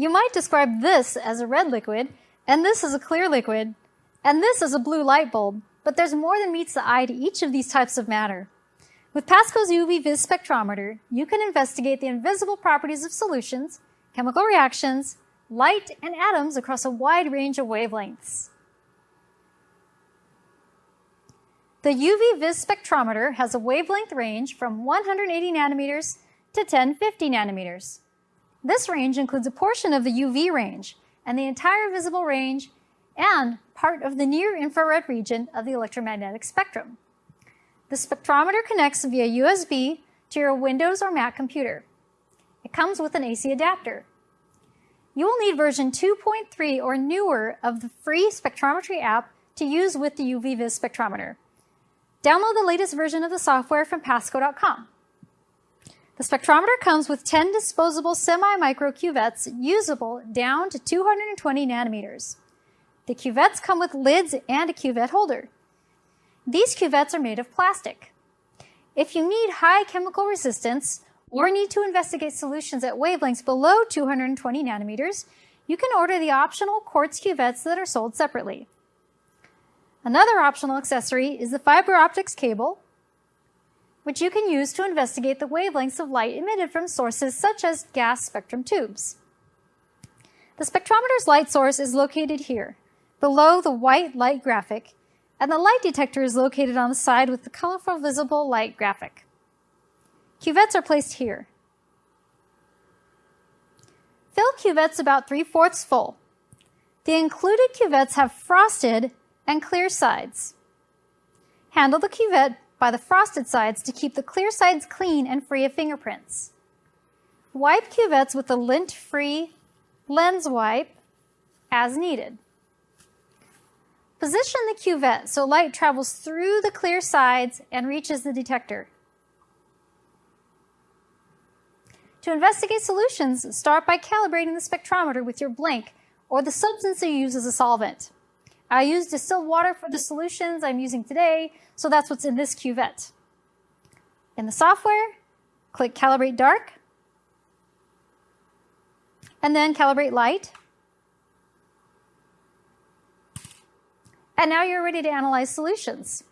you might describe this as a red liquid, and this as a clear liquid, and this as a blue light bulb, but there's more than meets the eye to each of these types of matter. With PASCO's UV vis spectrometer, you can investigate the invisible properties of solutions, chemical reactions, light, and atoms across a wide range of wavelengths. The UV vis spectrometer has a wavelength range from 180 nanometers to 1050 nanometers. This range includes a portion of the UV range and the entire visible range and part of the near infrared region of the electromagnetic spectrum. The spectrometer connects via USB to your Windows or Mac computer. It comes with an AC adapter. You will need version 2.3 or newer of the free spectrometry app to use with the UV-Vis spectrometer. Download the latest version of the software from pasco.com. The spectrometer comes with 10 disposable semi-micro cuvettes usable down to 220 nanometers. The cuvettes come with lids and a cuvette holder. These cuvettes are made of plastic. If you need high chemical resistance or need to investigate solutions at wavelengths below 220 nanometers, you can order the optional quartz cuvettes that are sold separately. Another optional accessory is the fiber optics cable, which you can use to investigate the wavelengths of light emitted from sources such as gas spectrum tubes. The spectrometer's light source is located here, below the white light graphic, and the light detector is located on the side with the colorful visible light graphic. Cuvettes are placed here. Fill cuvettes about 3 fourths full. The included cuvettes have frosted and clear sides. Handle the cuvette by the frosted sides to keep the clear sides clean and free of fingerprints. Wipe cuvettes with a lint-free lens wipe as needed. Position the cuvette so light travels through the clear sides and reaches the detector. To investigate solutions, start by calibrating the spectrometer with your blank or the substance you use as a solvent. I use distilled water for the solutions I'm using today, so that's what's in this cuvette. In the software, click Calibrate Dark, and then Calibrate Light. And now you're ready to analyze solutions.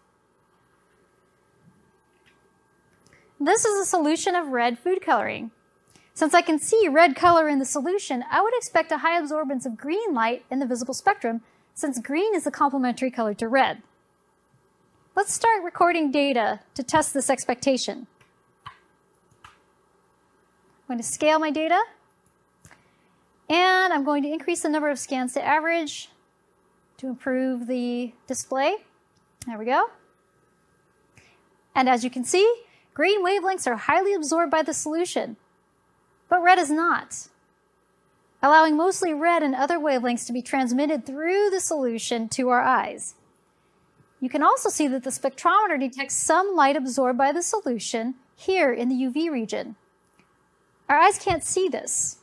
This is a solution of red food coloring. Since I can see red color in the solution, I would expect a high absorbance of green light in the visible spectrum since green is a complementary color to red. Let's start recording data to test this expectation. I'm going to scale my data, and I'm going to increase the number of scans to average to improve the display. There we go. And as you can see, green wavelengths are highly absorbed by the solution, but red is not, allowing mostly red and other wavelengths to be transmitted through the solution to our eyes. You can also see that the spectrometer detects some light absorbed by the solution here in the UV region. Our eyes can't see this,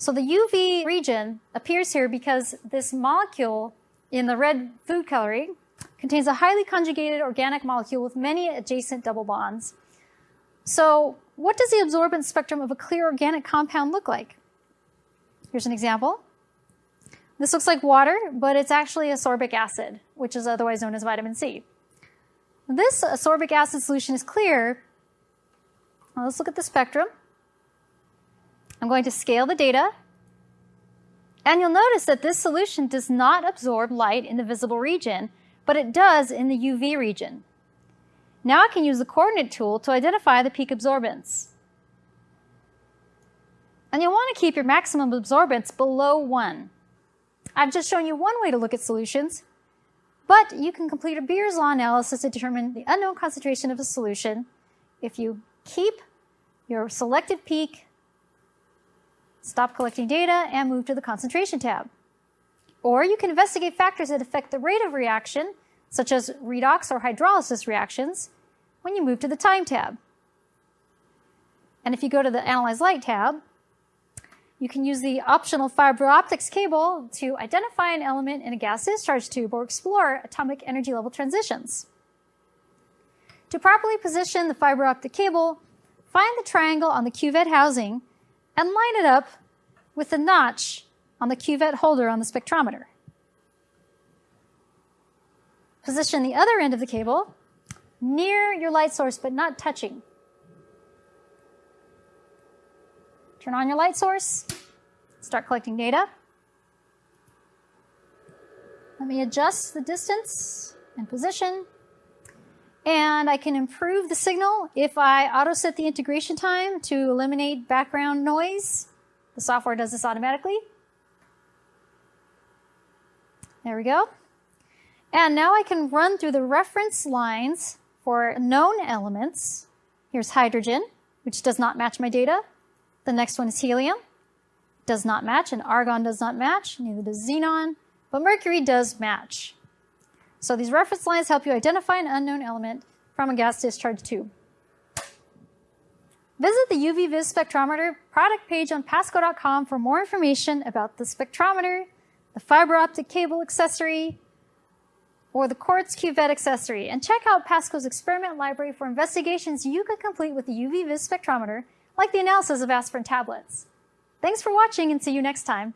so the UV region appears here because this molecule in the red food coloring contains a highly conjugated organic molecule with many adjacent double bonds. So what does the absorbance spectrum of a clear organic compound look like? Here's an example. This looks like water, but it's actually ascorbic acid, which is otherwise known as vitamin C. This ascorbic acid solution is clear. Now let's look at the spectrum. I'm going to scale the data. And you'll notice that this solution does not absorb light in the visible region, but it does in the UV region. Now I can use the coordinate tool to identify the peak absorbance. And you'll want to keep your maximum absorbance below 1. I've just shown you one way to look at solutions, but you can complete a Beer's law analysis to determine the unknown concentration of a solution if you keep your selected peak Stop collecting data and move to the concentration tab. Or you can investigate factors that affect the rate of reaction, such as redox or hydrolysis reactions, when you move to the time tab. And if you go to the Analyze Light tab, you can use the optional fiber optics cable to identify an element in a gas discharge tube or explore atomic energy level transitions. To properly position the fiber optic cable, find the triangle on the cuvette housing and line it up with the notch on the cuvette holder on the spectrometer. Position the other end of the cable near your light source, but not touching. Turn on your light source, start collecting data. Let me adjust the distance and position. And I can improve the signal if I auto set the integration time to eliminate background noise. The software does this automatically. There we go. And now I can run through the reference lines for known elements. Here's hydrogen, which does not match my data. The next one is helium, does not match, and argon does not match, neither does xenon, but mercury does match. So these reference lines help you identify an unknown element from a gas discharge tube. Visit the UV-Vis spectrometer product page on Pasco.com for more information about the spectrometer, the fiber optic cable accessory, or the quartz cuvette accessory, and check out Pasco's experiment library for investigations you could complete with the UV-Vis spectrometer, like the analysis of aspirin tablets. Thanks for watching and see you next time.